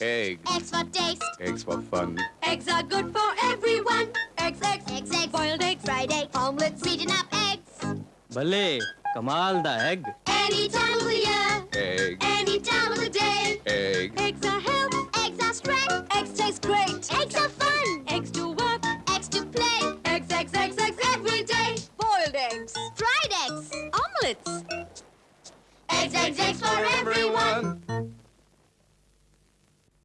Eggs. Eggs for taste. Eggs for fun. Eggs are good for everyone. Eggs, eggs, Eggs, eggs. boiled eggs, Fried egg. omelets. Beaten up eggs. Bale, Kamal the egg. Any time of the year, Egg. any time of the day. Egg. Eggs are health. Eggs are strength. Eggs taste great. Eggs are fun. Eggs to work. Eggs to play. Eggs, eggs, eggs, eggs every day. Boiled eggs. Fried eggs. Omelets. Eggs, eggs, eggs for everyone.